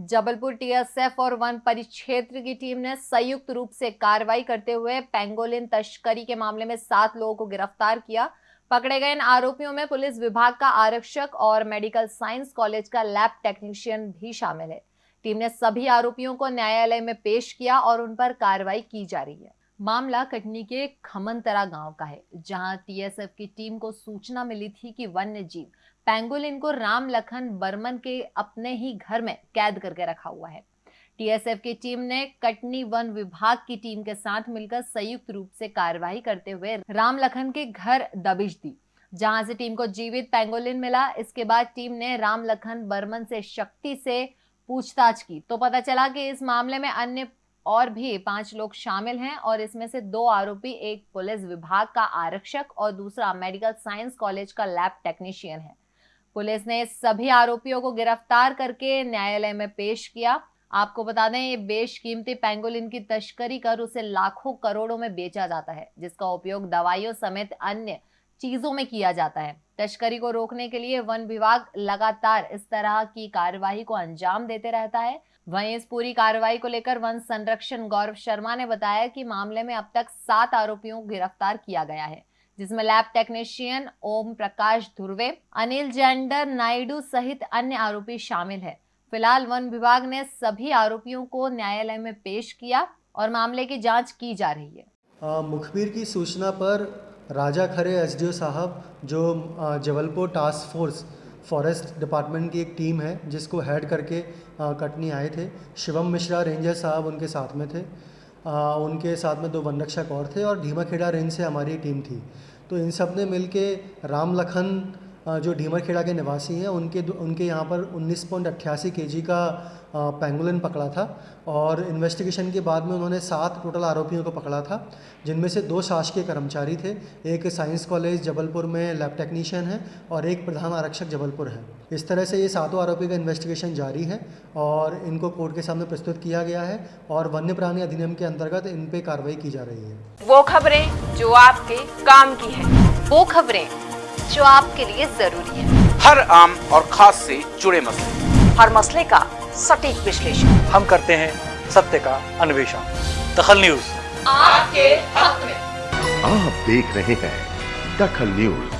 Jabalpur TSF और one परिक्षेत्र की टीम ने संयुक्त रूप से कार्रवाई करते हुए पेंगोलिन तस्करी के मामले में सात लोगों को गिरफ़्तार किया। पकड़े गए इन आरोपियों में पुलिस विभाग का आरक्षक और मेडिकल साइंस कॉलेज का लैब टेक्नीशियन भी शामिल है। टीम ने सभी आरोपियों को न्यायालय में पेश किया और उन पर कार्रवाई की जा रही है। मामला कटनी के खमनतरा गाँव का है, जहाँ टीएसएफ की टीम को सूचना मिली थी कि वन्य जीव पेंगोलिन को राम लखन बर्मन के अपने ही घर में कैद करके रखा हुआ है। टीएसएफ की टीम ने कटनी वन विभाग की टीम के साथ मिलकर संयुक्त रूप से कार्रवाई करते हुए राम लखन के घर दबिश दी, जहाँ से टीम को जीवित पेंगोलिन मिला। इसके बाद टीम ने राम लखन बर्मन से शक्ति से पूछताछ की। तो पता चला कि इस मामले में अन्य और भी पाँच लोग शामिल हैं और इसमें से दो आरोपी, एक पुलिस विभाग का आरक्षक और दूसरा मेडिकल साइंस कॉलेज का लैब टेक्नीशियन है। पुलिस ने सभी आरोपियों को गिरफ़्तार करके न्यायालय में पेश किया। आपको बता दें, ये बेशकीमती पेंगोलिन की तस्करी कर उसे लाखों करोड़ों में बेचा जाता है, जिसका उपयोग दवाइयों समेत अन्य चीज़ों में किया जाता है। तस्करी को रोकने के लिए वन विभाग लगातार इस तरह की कार्यवाही को अंजाम देते रहता है। वहीं इस पूरी कार्रवाई को लेकर वन संरक्षण गौरव शर्मा ने बताया कि मामले में अब तक सात आरोपियों को गिरफ़्तार किया गया है, जिसमें lab technician Om Prakash Dhruve, Anil gender Naidu सहित अन्य आरोपी शामिल है। फ़िलहाल वन विभाग ने सभी आरोपियों को न्यायालय में पेश किया और मामले की जाँच की जा रही है। मुखबिर की सूचना पर राजा खरे एसडीओ साहब जो Jabalpur task force forest department की एक टीम है जिसको हेड करके कटनी आए थे। शिवम मिश्रा रेंजर साहब उनके साथ में थे। आ, उनके साथ में दो वनरक्षक और थे और धीमाखेड़ा रेंज से हमारी टीम थी। तो इन सबने मिल के राम लखन जो ढीमरखेड़ा के निवासी हैं, उनके उनके यहाँ पर उन्नीस पॉइंट अट्ठासी के जी का पेंगुलिन पकड़ा था और इन्वेस्टिगेशन के बाद में उन्होंने सात टोटल आरोपियों को पकड़ा था, जिनमें से दो शासकीय कर्मचारी थे, एक साइंस कॉलेज जबलपुर में लैब टेक्नीशियन है और एक प्रधान आरक्षक जबलपुर है। इस तरह से ये सातों आरोपी का इन्वेस्टिगेशन जारी है और इनको कोर्ट के सामने प्रस्तुत किया गया है और वन्य प्राणी अधिनियम के अंतर्गत इन पे कार्रवाई की जा रही है। वो खबरें जो आपके काम की है। वो खबरें जो आपके लिए ज़रूरी है। हर आम और खास से जुड़े मसले। हर मसले का सटीक विश्लेषण। हम करते हैं सत्य का अन्वेषण। दखल न्यूज़। आपके हक में। आप देख रहे हैं दखल न्यूज़।